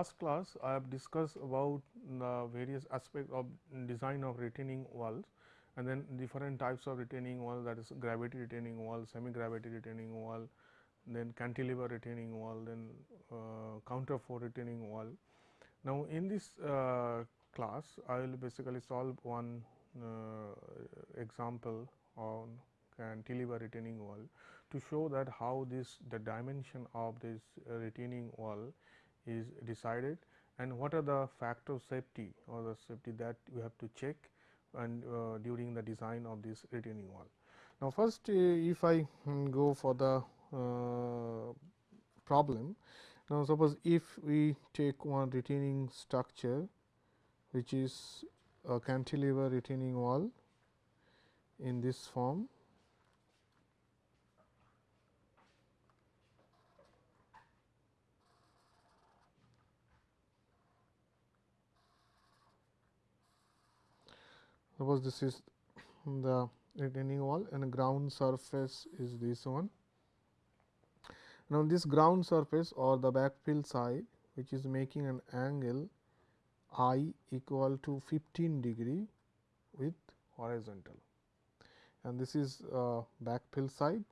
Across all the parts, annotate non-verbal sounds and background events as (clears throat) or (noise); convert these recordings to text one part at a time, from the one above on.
Last class, I have discussed about the various aspects of design of retaining walls and then different types of retaining wall that is gravity retaining wall, semi gravity retaining wall, then cantilever retaining wall, then uh, counterfort retaining wall. Now, in this uh, class, I will basically solve one uh, example on cantilever retaining wall to show that how this the dimension of this retaining wall is decided and what are the factor of safety or the safety that we have to check and uh, during the design of this retaining wall. Now, first uh, if I um, go for the uh, problem. Now, suppose if we take one retaining structure which is a cantilever retaining wall in this form suppose this is the retaining wall and ground surface is this one. Now, this ground surface or the backfill side which is making an angle i equal to 15 degree with horizontal and this is uh, backfill side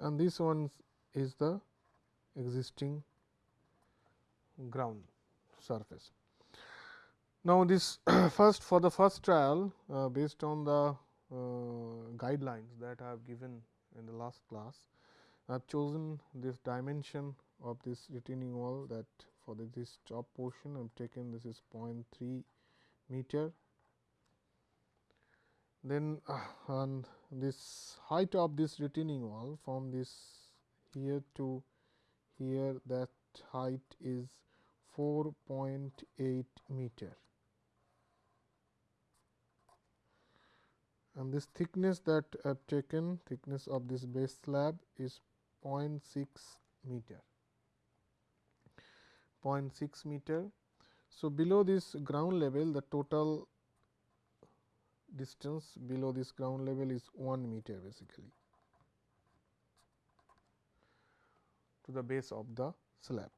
and this one is the existing ground surface. Now, this (clears throat) first for the first trial uh, based on the uh, guidelines that I have given in the last class, I have chosen this dimension of this retaining wall that for the, this top portion I have taken this is 0.3 meter. Then uh, and this height of this retaining wall from this here to here that height is 4.8 meter and this thickness that I have taken thickness of this base slab is 0.6 meter 0.6 meter. So, below this ground level the total distance below this ground level is 1 meter basically to the base of the slab.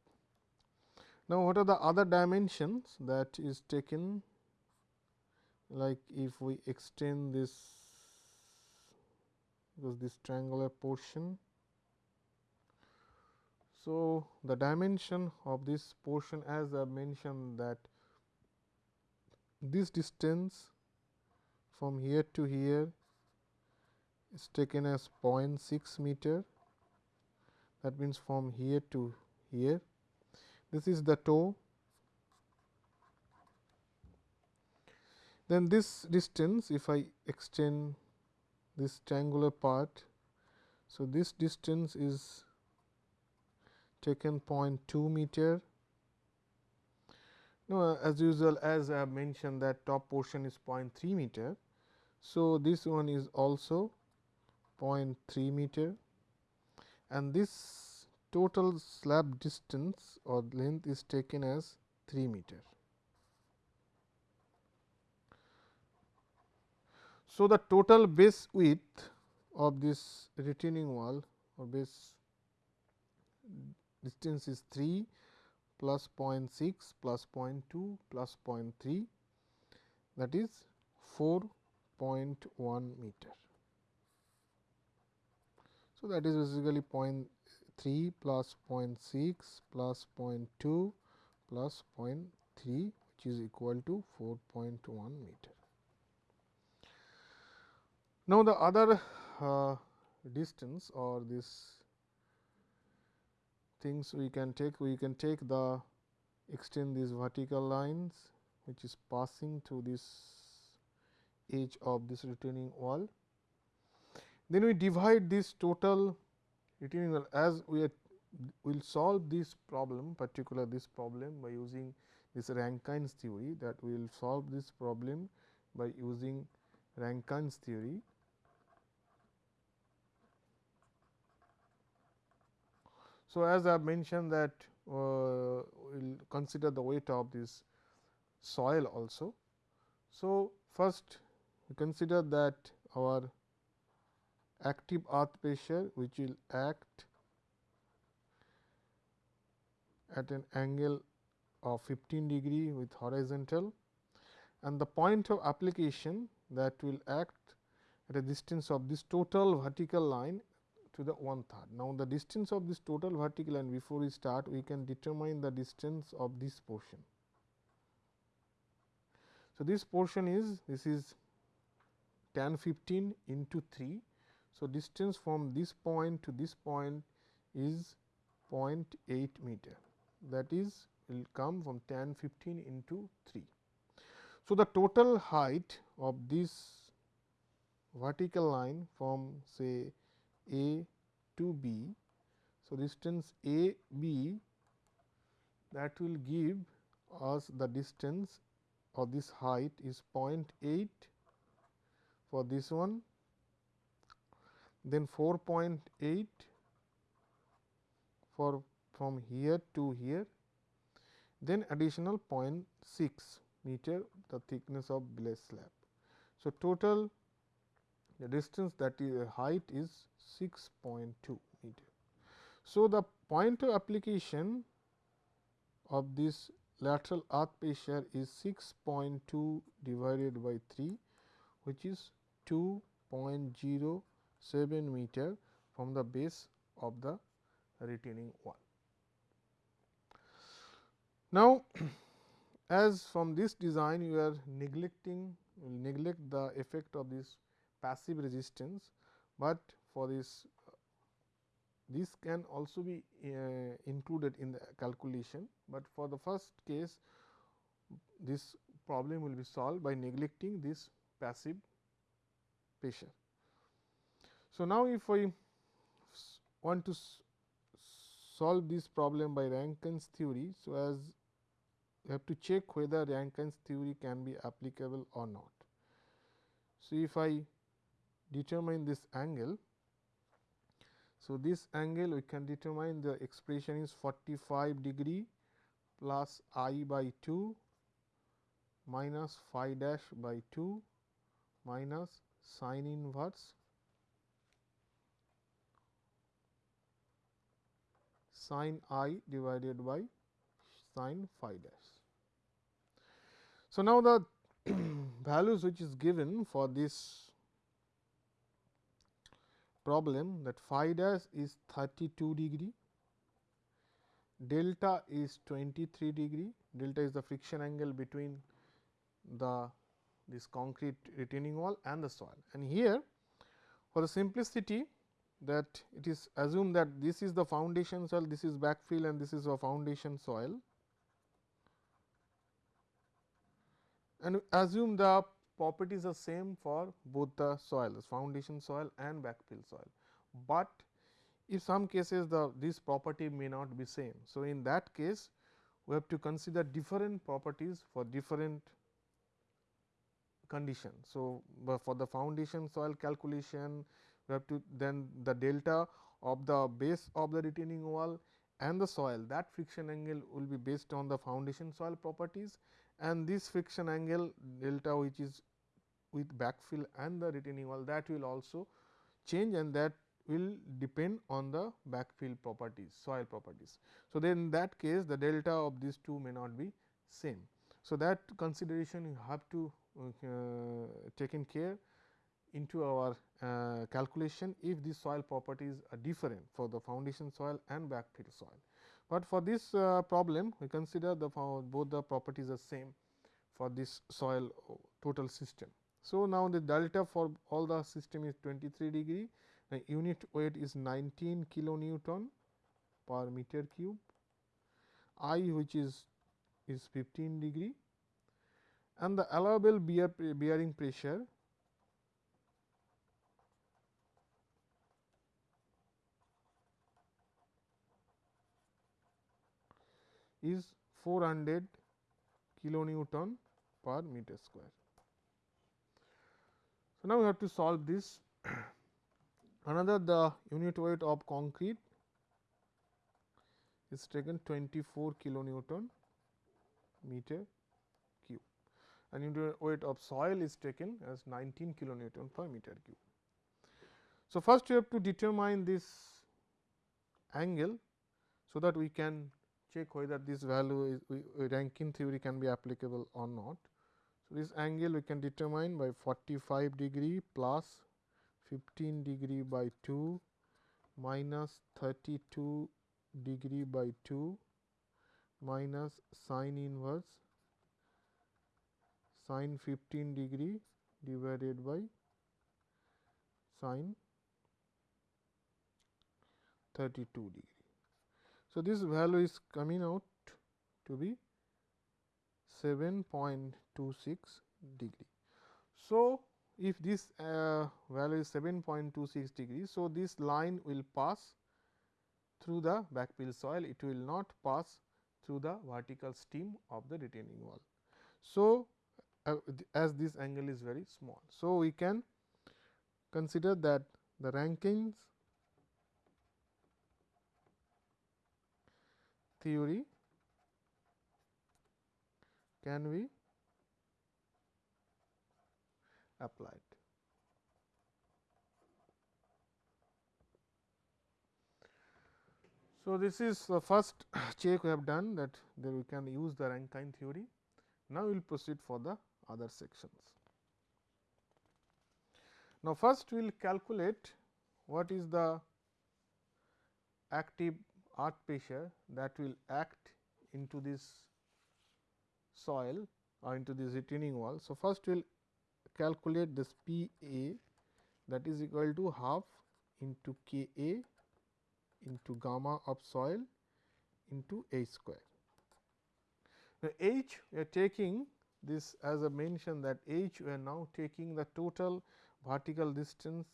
Now, what are the other dimensions that is taken like if we extend this because this triangular portion. So, the dimension of this portion as I mentioned that this distance from here to here is taken as 0.6 meter that means from here to here this is the toe. Then this distance if I extend this triangular part. So, this distance is taken 0.2 meter. Now, as usual as I have mentioned that top portion is 0.3 meter. So, this one is also 0.3 meter and this total slab distance or length is taken as 3 meter. So, the total base width of this retaining wall or base distance is 3 plus 0.6 plus 0.2 plus 0.3 that is 4.1 meter. So, that is basically 3 plus 0.6 plus 0.2 plus 0.3 which is equal to 4.1 meter. Now, the other uh, distance or this things we can take we can take the extend these vertical lines which is passing through this edge of this retaining wall. Then we divide this total retaining wall as we are will solve this problem particular this problem by using this Rankine's theory that we will solve this problem by using Rankine's theory. So, as I have mentioned that uh, we will consider the weight of this soil also. So, first we consider that our active earth pressure which will act at an angle of 15 degree with horizontal and the point of application that will act at a distance of this total vertical line to the one third. Now, the distance of this total vertical line before we start we can determine the distance of this portion. So, this portion is this is tan 15 into 3. So, distance from this point to this point is 0.8 meter that is will come from tan 15 into 3. So, the total height of this vertical line from say A to B. So, distance A B that will give us the distance or this height is 0.8 for this one, then 4.8 for from here to here, then additional 0.6 meter the thickness of base slab. So, total the distance that is uh, height is 6.2 meter. So, the point of application of this lateral earth pressure is 6.2 divided by 3 which is 2.07 meter from the base of the retaining wall. Now, (clears throat) as from this design you are neglecting neglect the effect of this passive resistance, but for this this can also be uh, included in the calculation, but for the first case this problem will be solved by neglecting this passive pressure. So, now if I want to solve this problem by Rankine's theory. So, as you have to check whether Rankine's theory can be applicable or not. So, if I determine this angle, so this angle we can determine the expression is 45 degree plus i by 2 minus phi dash by 2 minus sine inverse sin i divided by sin phi dash. So, now the (clears throat) values which is given for this problem that phi dash is 32 degree, delta is 23 degree, delta is the friction angle between the this concrete retaining wall and the soil. And here for the simplicity that it is assumed that this is the foundation soil, this is backfill and this is a foundation soil. And assume the properties are same for both the soils, foundation soil and backfill soil. But if some cases the this property may not be same. So, in that case we have to consider different properties for different conditions. So, for the foundation soil calculation we have to then the delta of the base of the retaining wall and the soil that friction angle will be based on the foundation soil properties and this friction angle delta which is with backfill and the retaining wall that will also change and that will depend on the backfill properties soil properties. So, then in that case the delta of these two may not be same. So, that consideration you have to uh, taken care into our uh, calculation if the soil properties are different for the foundation soil and backfill soil. But for this uh, problem we consider the both the properties are same for this soil total system. So, now the delta for all the system is 23 degree the unit weight is 19 kilonewton per meter cube I which is is 15 degree and the allowable bear bearing pressure is 400 kilonewton per meter square. So, now we have to solve this (clears throat) another the unit weight of concrete is taken 24 kilonewton meter cube and unit weight of soil is taken as 19 kilonewton per meter cube. So, first you have to determine this angle, so that we can check whether this value is Rankine theory can be applicable or not. So, this angle we can determine by 45 degree plus 15 degree by 2 minus 32 degree by 2 minus sine inverse sine 15 degree divided by sine 32 degree. So, this value is coming out to be 7.26 degree. So, if this uh, value is 7.26 degree. So, this line will pass through the backfill soil, it will not pass through the vertical stem of the retaining wall. So, uh, as this angle is very small. So, we can consider that the Rankine's theory can be applied. So, this is the first (coughs) check we have done that there we can use the Rankine theory. Now, we will proceed for the other sections. Now, first we will calculate what is the active earth pressure that will act into this soil or into this retaining wall. So, first we will calculate this P A that is equal to half into K A into gamma of soil into H square. Now, H we are taking this as I mentioned that H we are now taking the total vertical distance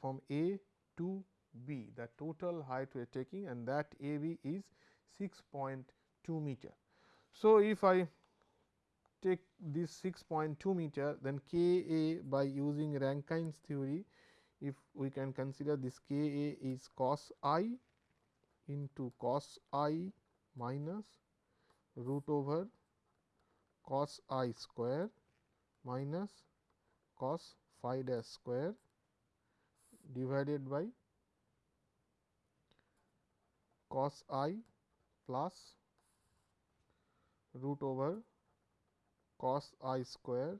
from A to B the total height we are taking and that A B is 6.2 meter. So, if I take this 6.2 meter then K A by using Rankine's theory if we can consider this K A is cos i into cos i minus root over cos i square minus cos phi dash square divided by cos i plus root over cos i square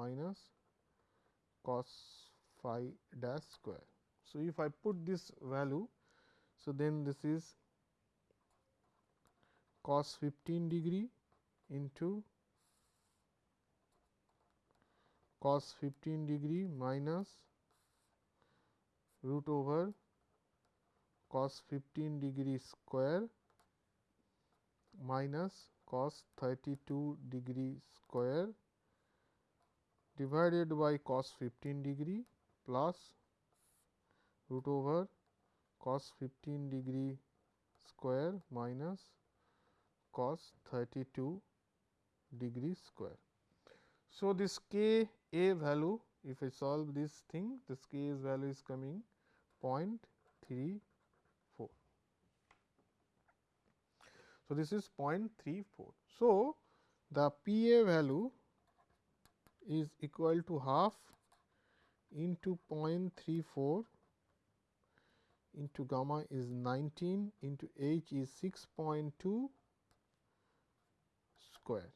minus cos phi dash square. So, if I put this value, so then this is cos 15 degree into cos 15 degree minus root over cos 15 degree square minus cos 32 degree square divided by cos 15 degree plus root over cos 15 degree square minus cos 32 degree square. So, this k a value if I solve this thing this k is value is coming 0.3 So, this is 0.34. So, the P A value is equal to half into 0.34 into gamma is 19 into h is 6.2 square.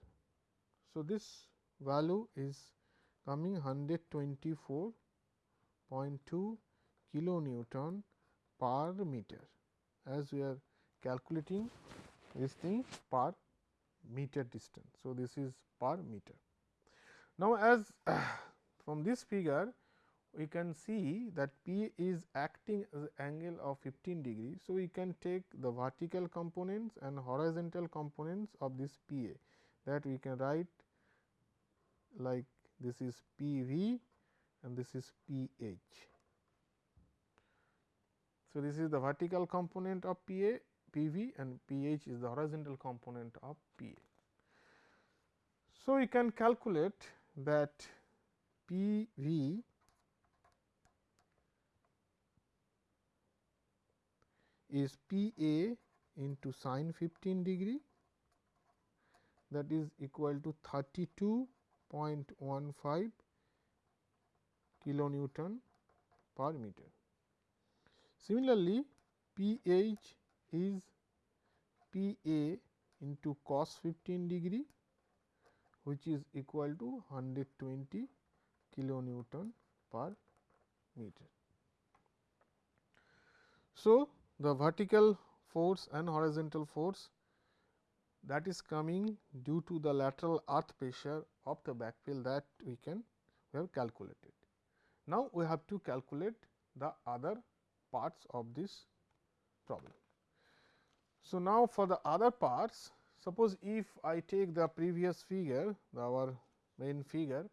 So, this value is coming 124.2 kilo Newton per meter as we are calculating this thing per meter distance. So, this is per meter. Now, as (clears throat) from this figure we can see that P is acting as angle of 15 degree. So, we can take the vertical components and horizontal components of this P A that we can write like this is P V and this is P H. So, this is the vertical component of P A P v and P h is the horizontal component of P a. So, we can calculate that P v is P a into sine 15 degree that is equal to 32.15 kilonewton per meter. Similarly, P h is P a into cos 15 degree which is equal to 120 kilonewton per meter. So, the vertical force and horizontal force that is coming due to the lateral earth pressure of the backfill that we can we have calculated. Now, we have to calculate the other parts of this problem. So, now for the other parts suppose if I take the previous figure our main figure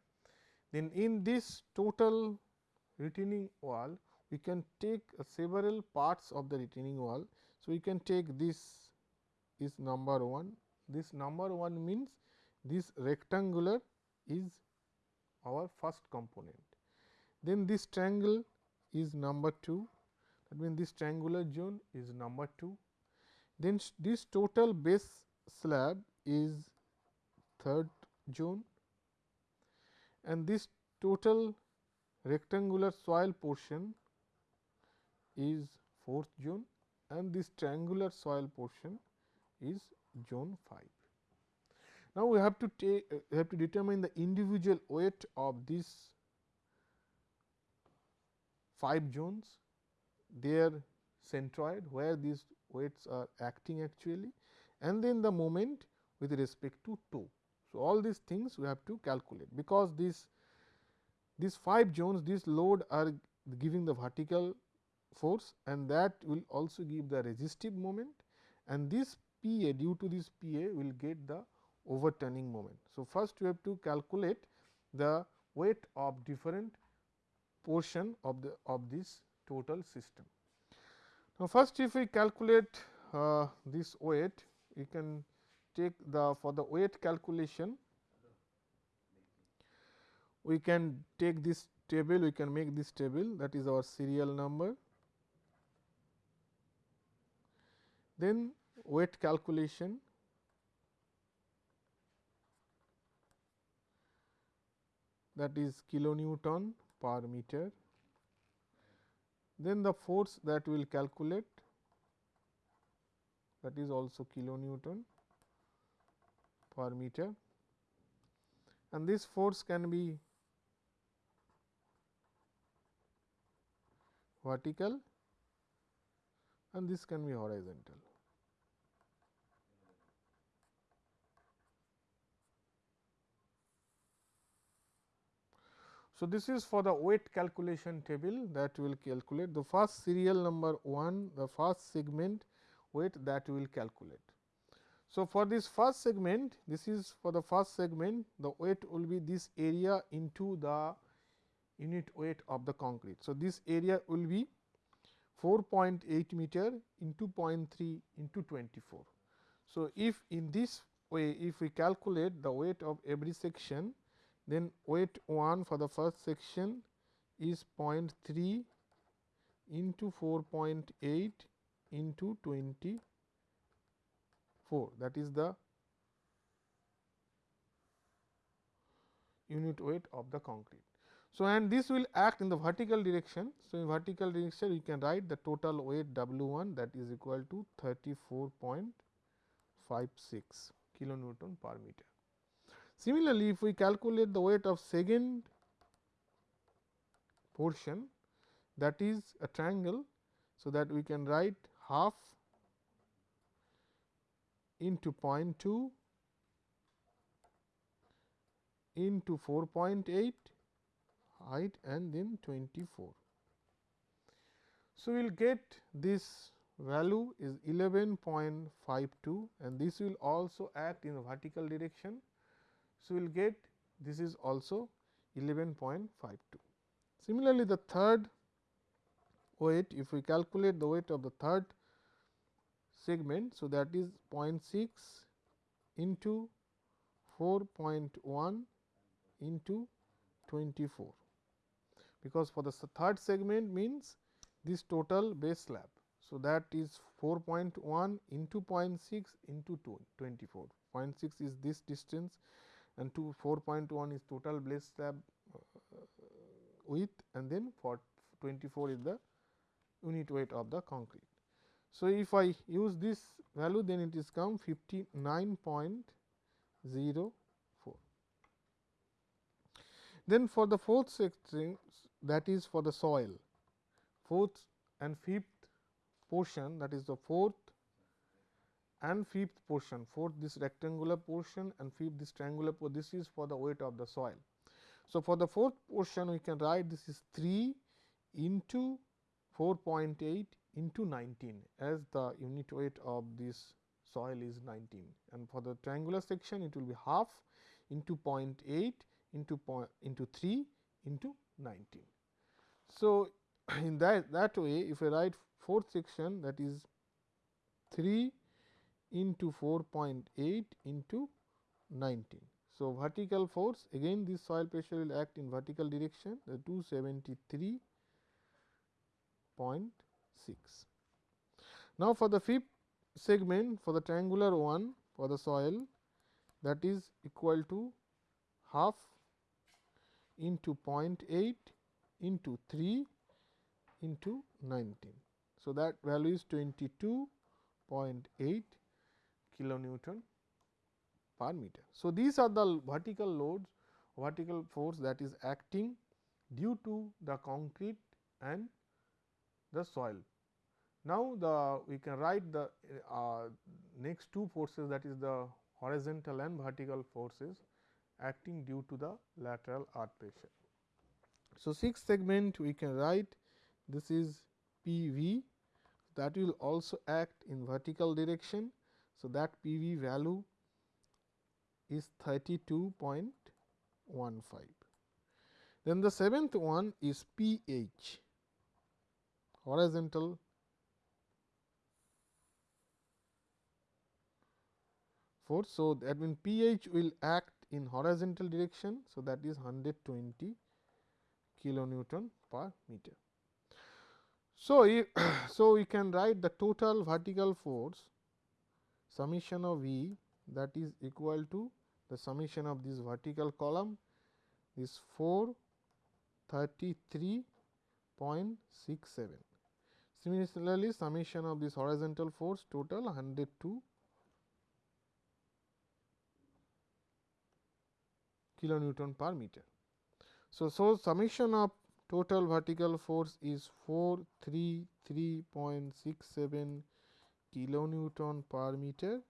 then in this total retaining wall we can take several parts of the retaining wall. So, we can take this is number 1 this number 1 means this rectangular is our first component. Then this triangle is number 2 that means this triangular zone is number 2. Then this total base slab is third zone. And this total rectangular soil portion is fourth zone. And this triangular soil portion is zone 5. Now, we have to take uh, have to determine the individual weight of these 5 zones. Their centroid where these weights are acting actually and then the moment with respect to toe. So, all these things we have to calculate because this these 5 zones this load are giving the vertical force and that will also give the resistive moment and this P A due to this P A will get the overturning moment. So, first we have to calculate the weight of different portion of the of this total system. Now, first if we calculate uh, this weight we can take the for the weight calculation we can take this table we can make this table that is our serial number. Then weight calculation that is kilonewton per meter then the force that we will calculate that is also kilonewton per meter and this force can be vertical and this can be horizontal. So, this is for the weight calculation table that will calculate the first serial number 1 the first segment weight that we will calculate. So, for this first segment this is for the first segment the weight will be this area into the unit weight of the concrete. So, this area will be 4.8 meter into 0.3 into 24. So, if in this way if we calculate the weight of every section then weight 1 for the first section is 0.3 into 4.8 into 24 that is the unit weight of the concrete. So, and this will act in the vertical direction. So, in vertical direction we can write the total weight W 1 that is equal to 34.56 kilonewton per meter. Similarly, if we calculate the weight of second portion that is a triangle. So, that we can write half into 0.2 into 4.8 height and then 24. So, we will get this value is 11.52 and this will also act in vertical direction. So, we will get this is also 11.52. Similarly, the third weight if we calculate the weight of the third segment. So, that is 0.6 into 4.1 into 24 because for the third segment means this total base slab. So, that is 4.1 into 0.6 into 2 24 0.6 is this distance and to 4.1 is total base slab uh, width and then for 24 is the unit weight of the concrete. So, if I use this value then it is come 59.04. Then for the fourth section that is for the soil, fourth and fifth portion that is the fourth and fifth portion, fourth this rectangular portion and fifth this triangular portion, this is for the weight of the soil. So, for the fourth portion we can write this is 3 into 4.8 into 19 as the unit weight of this soil is 19 and for the triangular section it will be half into 0.8 into point into 3 into 19. So, (clears throat) in that that way if I write fourth section that is 3 into 4.8 into 19. So, vertical force again this soil pressure will act in vertical direction the 273.6. Now, for the fifth segment for the triangular one for the soil that is equal to half into 0.8 into 3 into 19. So, that value is 22.8 kilonewton per meter. So, these are the vertical loads vertical force that is acting due to the concrete and the soil. Now, the we can write the uh, next two forces that is the horizontal and vertical forces acting due to the lateral earth pressure. So, sixth segment we can write this is P v that will also act in vertical direction. So, that P v value is 32.15. Then the seventh one is P h horizontal force. So, that means P h will act in horizontal direction. So, that is 120 kilonewton per meter. So, if, (coughs) so we can write the total vertical force summation of V that is equal to the summation of this vertical column is 433.67. Similarly, summation of this horizontal force total 102 kilonewton per meter. So, so summation of total vertical force is 433.67 kilonewton per meter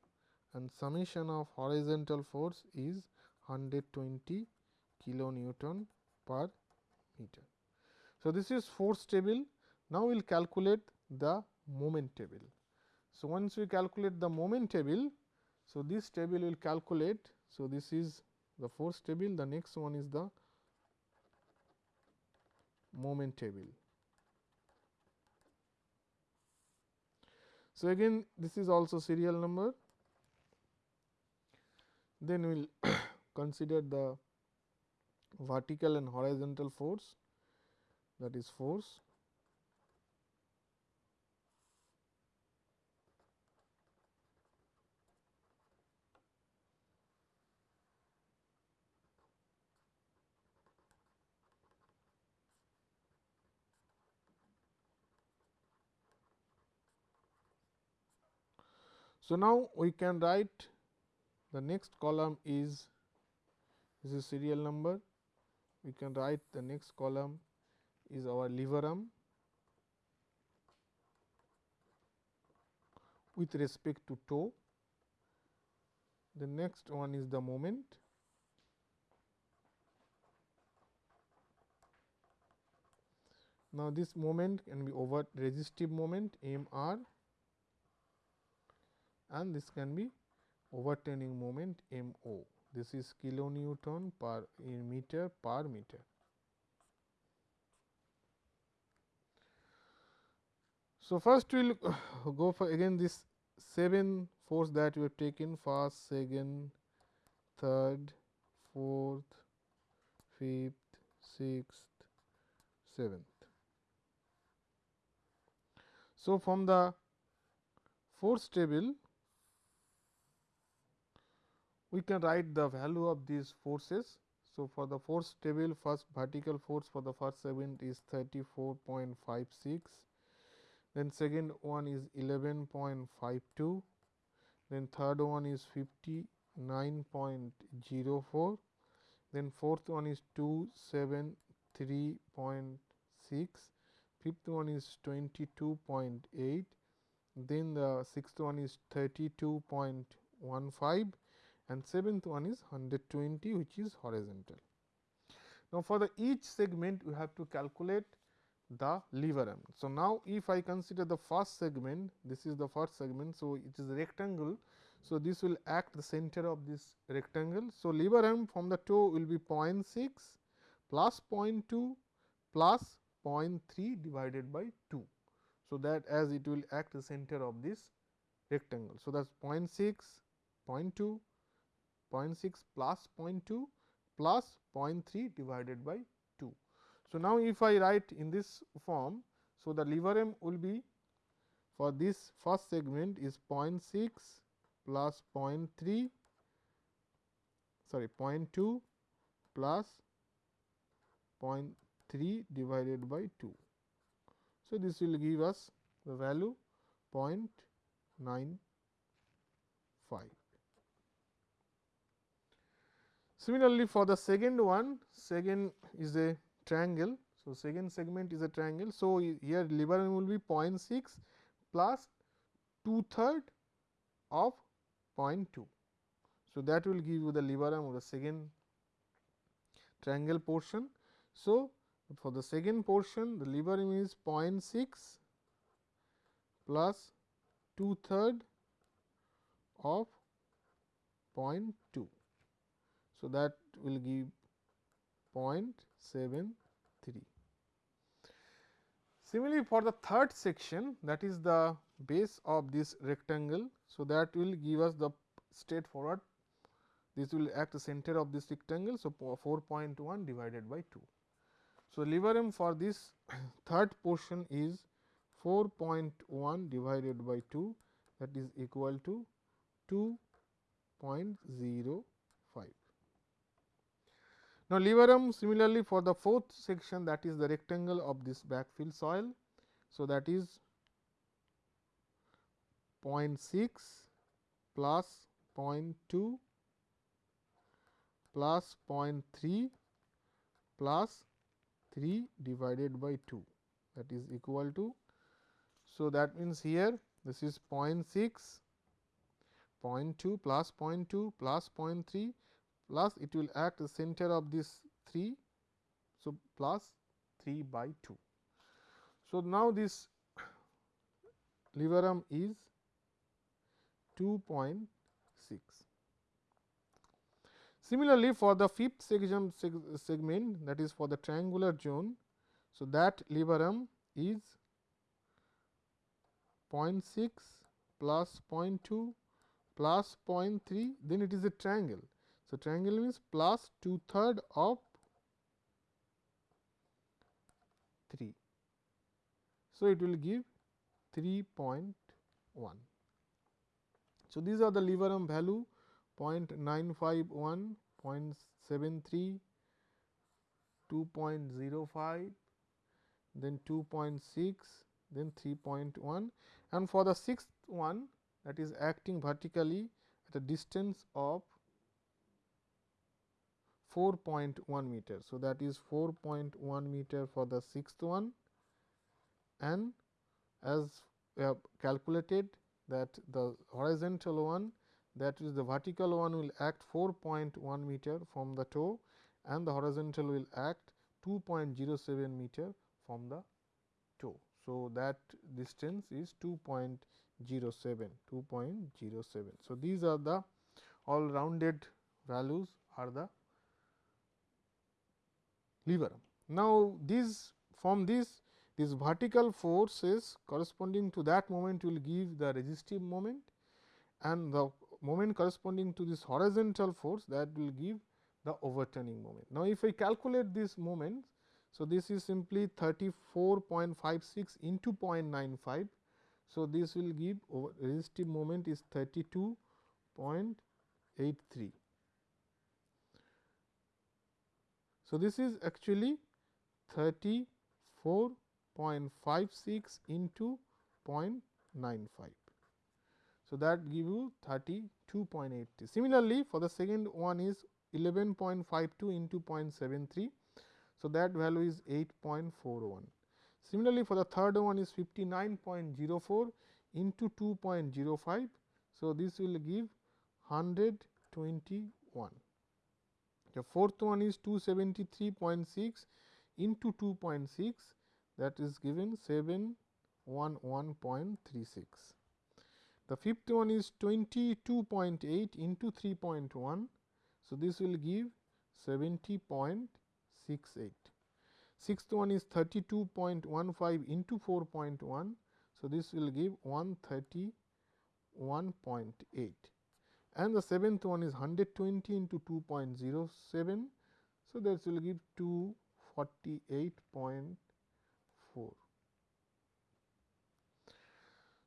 and summation of horizontal force is 120 kilonewton per meter. So, this is force table. Now, we will calculate the moment table. So, once we calculate the moment table, so this table will calculate. So, this is the force table, the next one is the moment table. So, again this is also serial number, then we will (coughs) consider the vertical and horizontal force that is force So, now we can write the next column is this is serial number we can write the next column is our lever arm with respect to toe. The next one is the moment. Now, this moment can be over resistive moment M r and this can be overturning moment m o. This is kilonewton per eh, meter per meter. So, first we will (sighs) go for again this 7 force that we have taken first, second, third, fourth, fifth, sixth, seventh. So, from the force table we can write the value of these forces. So, for the force table first vertical force for the first segment is 34.56, then second one is 11.52, then third one is 59.04, then fourth one is 273.6, fifth one is 22.8, then the sixth one is 32.15 and seventh one is 120 which is horizontal. Now, for the each segment we have to calculate the lever arm. So, now if I consider the first segment this is the first segment. So, it is rectangle. So, this will act the center of this rectangle. So, lever arm from the toe will be 0.6 plus 0.2 plus 0.3 divided by 2. So, that as it will act the center of this rectangle. So, that is 0.6, 0.2, 0.6 plus 0.2 plus 0.3 divided by 2. So, now if I write in this form, so the lever arm will be for this first segment is 0.6 plus 0.3 sorry 0.2 plus 0.3 divided by 2. So, this will give us the value 0.95. Similarly, for the second one, second is a triangle. So, second segment is a triangle. So, here lever will be 0.6 plus 2 third of 0.2. So, that will give you the lever arm of the second triangle portion. So, for the second portion the lever arm is 0.6 plus 2 third of 0.2. So, that will give 0.73. Similarly, for the third section that is the base of this rectangle. So, that will give us the straightforward this will act the center of this rectangle. So, 4.1 divided by 2. So, lever arm for this (coughs) third portion is 4.1 divided by 2 that is equal to 2.05. Now, lever arm similarly for the fourth section that is the rectangle of this backfill soil. So, that is 0.6 plus 0.2 plus 0.3 plus 3 divided by 2 that is equal to. So, that means here this is 0 0.6, 0.2 plus 0.2 plus 0.3 plus it will act the center of this 3. So, plus 3 by 2. So, now this lever arm is 2.6. Similarly, for the fifth segment that is for the triangular zone. So, that lever arm is 0.6 plus 0.2 plus 0.3 then it is a triangle. So, triangle means plus 2 third of 3. So, it will give 3.1. So, these are the lever arm value 0.951, 0.73, 2.05, then 2.6, then 3.1 and for the sixth one that is acting vertically at a distance of 4.1 meter. So, that is 4.1 meter for the sixth one and as we have calculated that the horizontal one that is the vertical one will act 4.1 meter from the toe and the horizontal will act 2.07 meter from the toe. So, that distance is 2.07 2.07. So, these are the all rounded values are the lever. Now, these from this these vertical forces corresponding to that moment will give the resistive moment and the moment corresponding to this horizontal force that will give the overturning moment. Now, if I calculate this moment, so this is simply 34.56 into 0.95. So, this will give resistive moment is 32.83. So, this is actually 34.56 into 0.95. So, that give you 32.80. Similarly, for the second one is 11.52 into 0.73. So, that value is 8.41. Similarly, for the third one is 59.04 into 2.05. So, this will give 121. The fourth one is 273.6 into 2.6 that is given 711.36. The fifth one is 22.8 into 3.1. So, this will give 70.68. Sixth one is 32.15 into 4.1. So, this will give 131.8 and the seventh one is 120 into 2.07. So, that will give 248.4.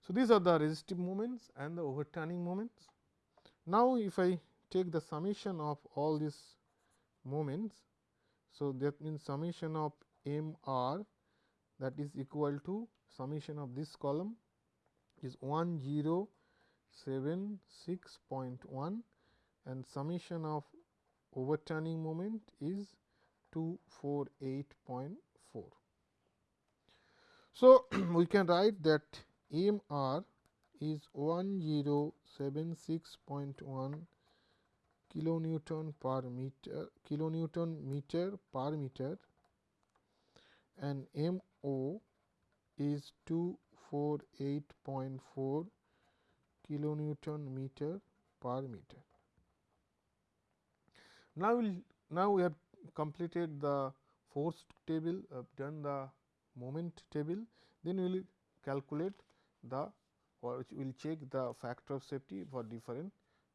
So, these are the resistive moments and the overturning moments. Now, if I take the summation of all these moments, so that means summation of m r that is equal to summation of this column is 1076.1 and summation of overturning moment is 248.4. So, (clears throat) we can write that m r is 1076.1 kilonewton per meter kilonewton meter per meter and m o is 248.4 kilonewton meter per meter. Now, we'll, now we have completed the force table, uh, done the moment table, then we will calculate the or we will check the factor of safety for different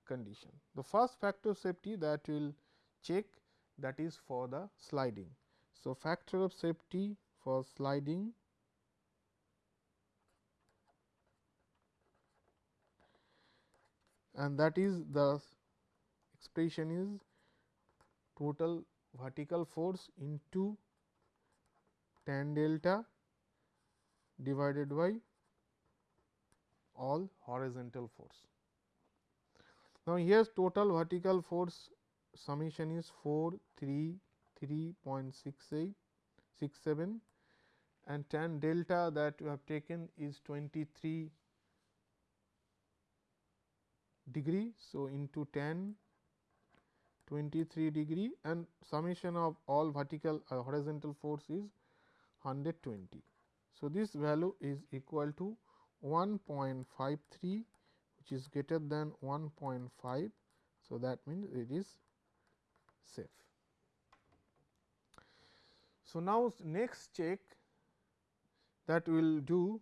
condition. The first factor of safety that we will check that is for the sliding. So, factor of safety for sliding and that is the expression is total vertical force into tan delta divided by all horizontal force. Now, here's total vertical force summation is 4 3 3.68 67 and tan delta that we have taken is 23 degree. So, into tan 23 degree and summation of all vertical uh, horizontal force is 120. So, this value is equal to 1.53 which is greater than 1.5. So, that means it is safe. So, now next check that we will do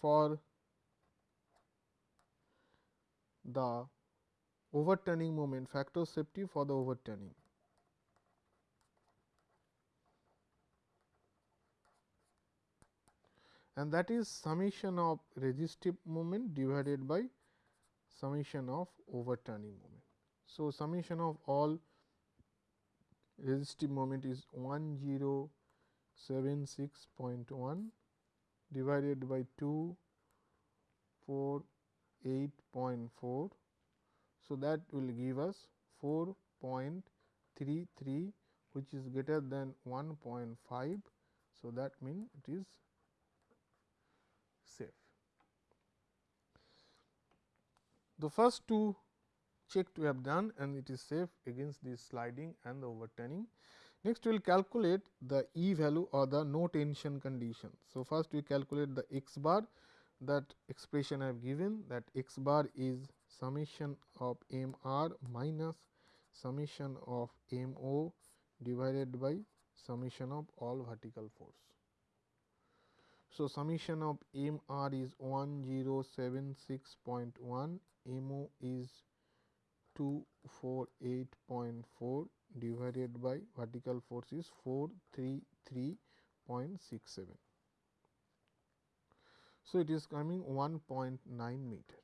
for the overturning moment factor safety for the overturning. and that is summation of resistive moment divided by summation of overturning moment. So, summation of all resistive moment is 1076.1 divided by 2 4 8.4. So, that will give us 4.33 which is greater than 1.5. So, that means it is safe. The first two checked we have done and it is safe against the sliding and the overturning. Next we will calculate the E value or the no tension condition. So, first we calculate the x bar that expression I have given that x bar is summation of m r minus summation of m o divided by summation of all vertical force. So, summation of m r is 1076.1, m o is 248.4 divided by vertical force is 433.67. So, it is coming 1.9 meter.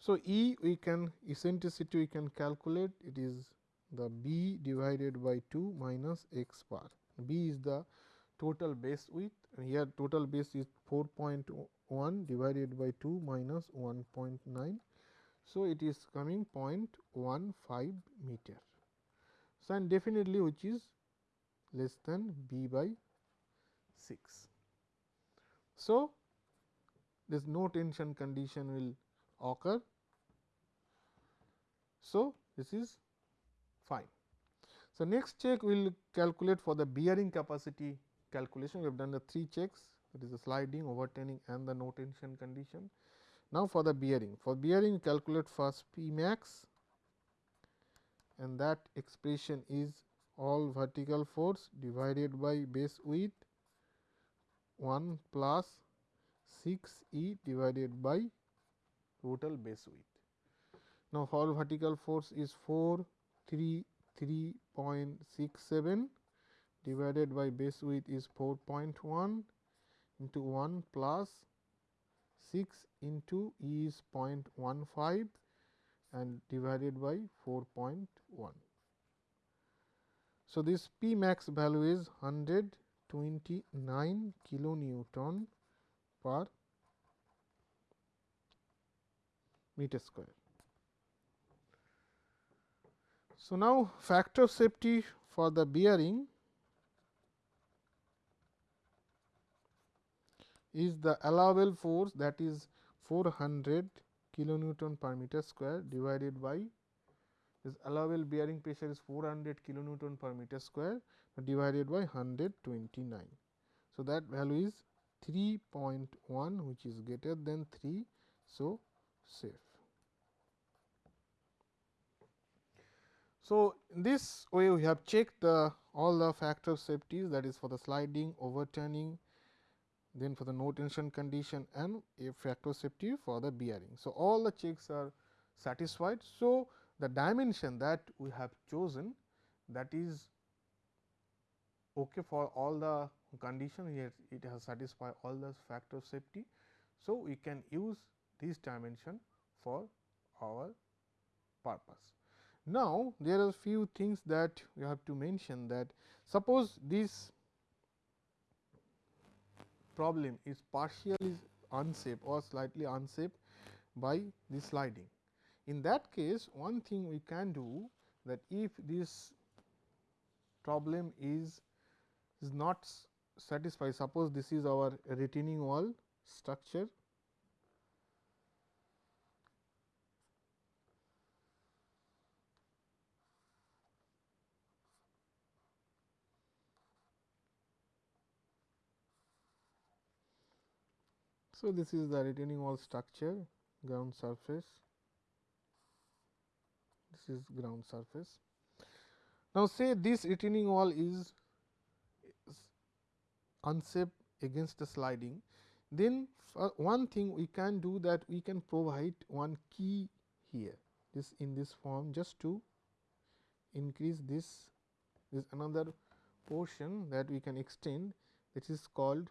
So, E we can eccentricity we can calculate it is the b divided by 2 minus x bar. b is the total base width and here total base is 4.1 divided by 2 minus 1.9. So, it is coming 0.15 meter. So, and definitely which is less than b by 6. So, this no tension condition will occur. So, this is fine. So, next check we will calculate for the bearing capacity calculation. We have done the three checks that is the sliding, overturning and the no tension condition. Now, for the bearing, for bearing calculate first P max and that expression is all vertical force divided by base width 1 plus 6 E divided by total base width. Now, for vertical force is 433.67 divided by base width is 4.1 into 1 plus 6 into E is 0.15 and divided by 4.1. So, this P max value is 129 kilonewton per meter square. So, now factor of safety for the bearing is the allowable force that is 400 kilonewton per meter square divided by this allowable bearing pressure is 400 kilonewton per meter square divided by 129. So, that value is 3.1 which is greater than 3. So, safe. So, in this way we have checked the all the factor safeties that is for the sliding, overturning, then for the no tension condition and a factor of safety for the bearing. So, all the checks are satisfied. So, the dimension that we have chosen that is okay for all the condition here it has satisfied all the factor of safety. So, we can use this dimension for our purpose. Now, there are few things that we have to mention that suppose this problem is partially unsafe or slightly unsafe by the sliding. In that case, one thing we can do that if this problem is is not satisfied, suppose this is our retaining wall structure. So, this is the retaining wall structure ground surface, this is ground surface. Now, say this retaining wall is unsafe against the sliding, then uh, one thing we can do that we can provide one key here this in this form just to increase this this another portion that we can extend which is called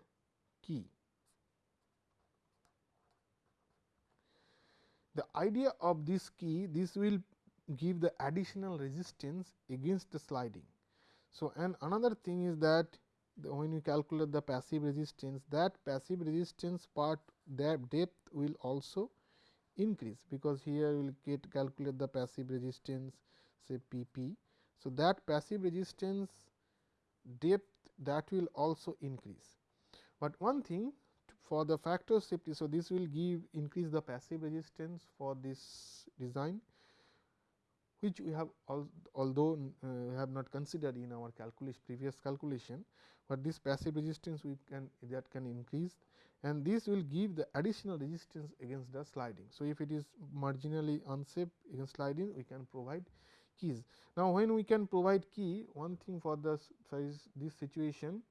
key. The idea of this key this will give the additional resistance against the sliding. So, and another thing is that when you calculate the passive resistance that passive resistance part that depth will also increase because here we will get calculate the passive resistance say P p. So, that passive resistance depth that will also increase, but one thing for the factor safety. So, this will give increase the passive resistance for this design which we have al although uh, have not considered in our calculation previous calculation, but this passive resistance we can that can increase and this will give the additional resistance against the sliding. So, if it is marginally unsafe against sliding we can provide keys. Now, when we can provide key one thing for this, this situation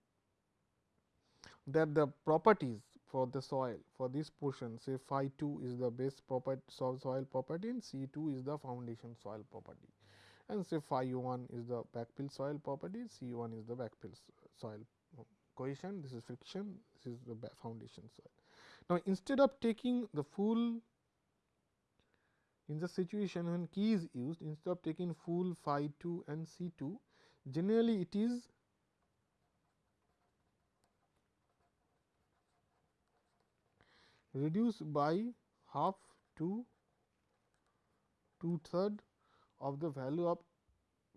that the properties for the soil for this portion say phi 2 is the base property soil property and C 2 is the foundation soil property and say phi 1 is the backfill soil property C 1 is the backfill soil cohesion this is friction this is the foundation soil. Now, instead of taking the full in the situation when key is used instead of taking full phi 2 and C 2 generally it is reduced by half to two third of the value of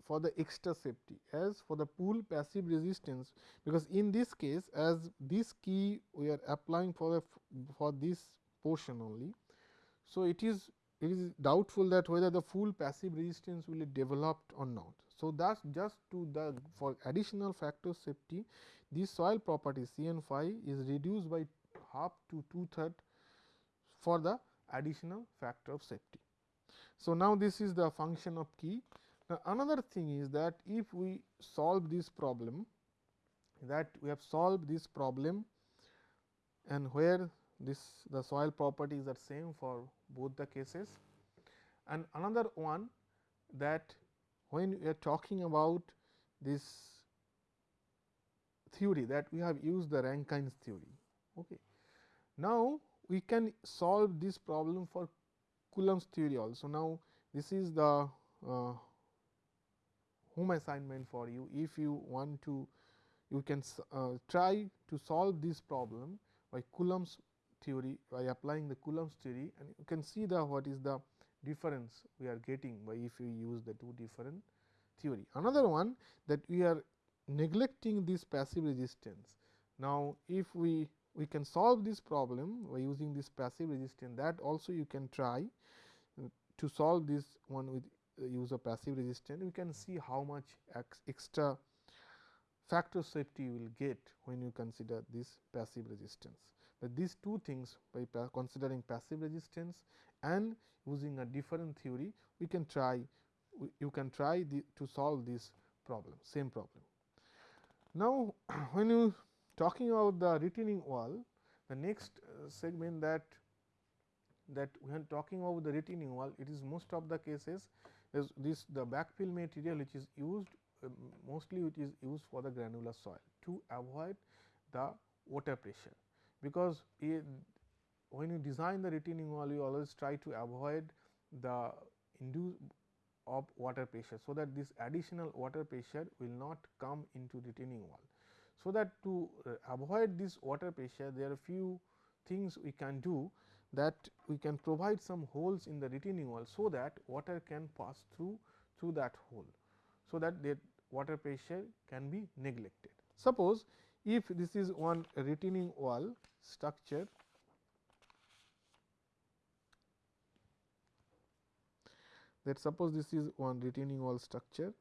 for the extra safety as for the pool passive resistance because in this case as this key we are applying for for this portion only. So, it is it is doubtful that whether the full passive resistance will be developed or not. So, that just to the for additional factor safety this soil property C n phi is reduced by half to two third for the additional factor of safety. So, now this is the function of key. Now, another thing is that if we solve this problem that we have solved this problem and where this the soil properties are same for both the cases. And another one that when we are talking about this theory that we have used the Rankine's theory. Okay. Now, we can solve this problem for Coulomb's theory also. Now, this is the uh, home assignment for you. If you want to, you can uh, try to solve this problem by Coulomb's theory by applying the Coulomb's theory and you can see the what is the difference we are getting by if you use the two different theory. Another one that we are neglecting this passive resistance. Now, if we we can solve this problem by using this passive resistance that also you can try uh, to solve this one with use of passive resistance. We can see how much ex extra factor safety you will get when you consider this passive resistance. But these two things by pa considering passive resistance and using a different theory, we can try you can try the, to solve this problem same problem. Now, (clears throat) when you talking about the retaining wall, the next uh, segment that that when talking about the retaining wall, it is most of the cases is this the backfill material which is used uh, mostly which is used for the granular soil to avoid the water pressure. Because it, when you design the retaining wall, you always try to avoid the induce of water pressure. So, that this additional water pressure will not come into retaining wall. So, that to uh, avoid this water pressure there are few things we can do that we can provide some holes in the retaining wall. So, that water can pass through through that hole. So, that the water pressure can be neglected. Suppose, if this is one retaining wall structure that suppose this is one retaining wall structure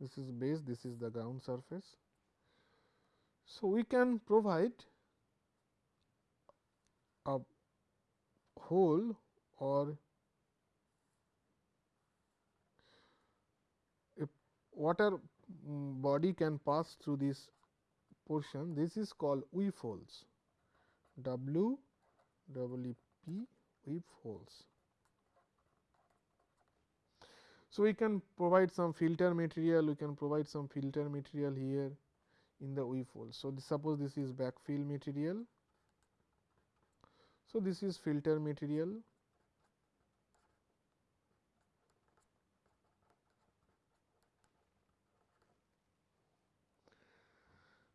this is base, this is the ground surface. So, we can provide a hole or a water mm, body can pass through this portion. This is called weep holes, W W P weep holes. So, we can provide some filter material, we can provide some filter material here in the weep hole. So, this, suppose this is backfill material. So, this is filter material.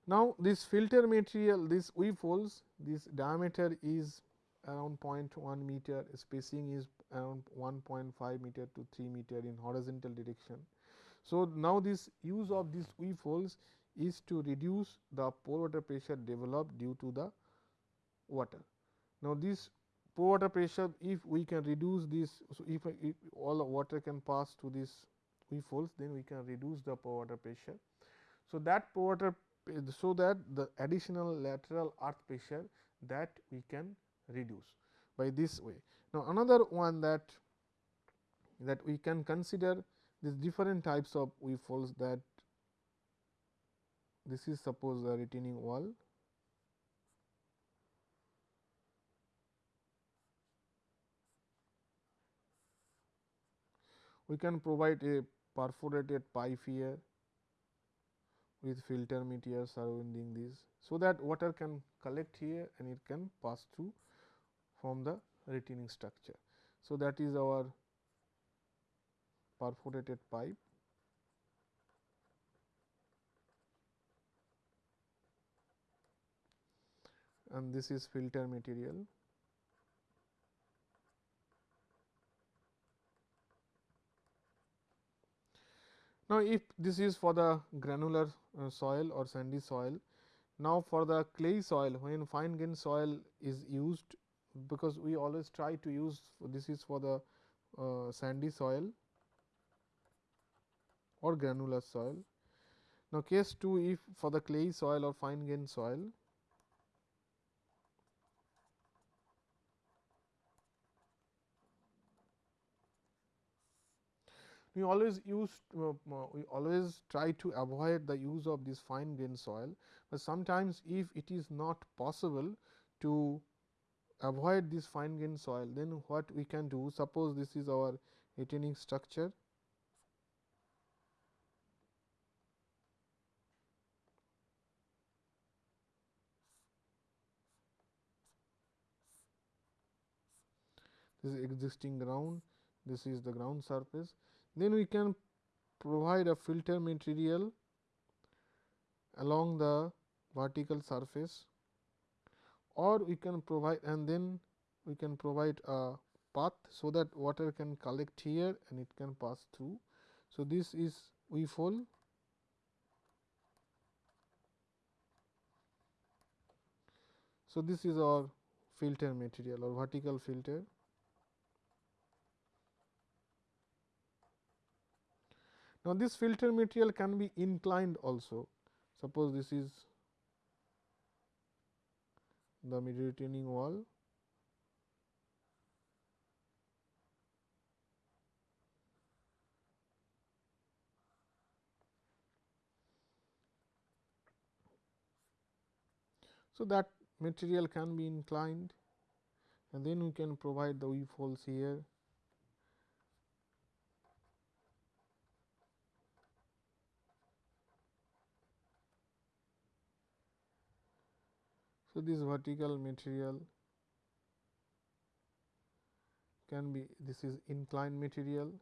Now, this filter material, this weep holes, this diameter is around 0.1 meter, spacing is around 1.5 meter to 3 meter in horizontal direction. So, now this use of these weep holes is to reduce the pore water pressure developed due to the water. Now, this pore water pressure if we can reduce this, so if, if all the water can pass to this weep holes, then we can reduce the pore water pressure. So, that pore water so that the additional lateral earth pressure that we can reduce by this way. Now, another one that that we can consider these different types of holes that this is suppose a retaining wall. We can provide a perforated pipe here with filter material surrounding this. So, that water can collect here and it can pass through from the retaining structure. So, that is our perforated pipe. and this is filter material. Now, if this is for the granular uh, soil or sandy soil, now for the clay soil when fine grain soil is used because we always try to use this is for the uh, sandy soil or granular soil. Now, case 2 if for the clay soil or fine grain soil we always use uh, we always try to avoid the use of this fine grain soil, but sometimes if it is not possible to avoid this fine grain soil, then what we can do? Suppose this is our retaining structure. This is existing ground, this is the ground surface. Then we can provide a filter material along the vertical surface or we can provide and then we can provide a path so that water can collect here and it can pass through. So, this is weep hole So, this is our filter material or vertical filter Now, this filter material can be inclined also. Suppose this is the retaining wall. So, that material can be inclined and then we can provide the weep holes here So, this vertical material can be this is inclined material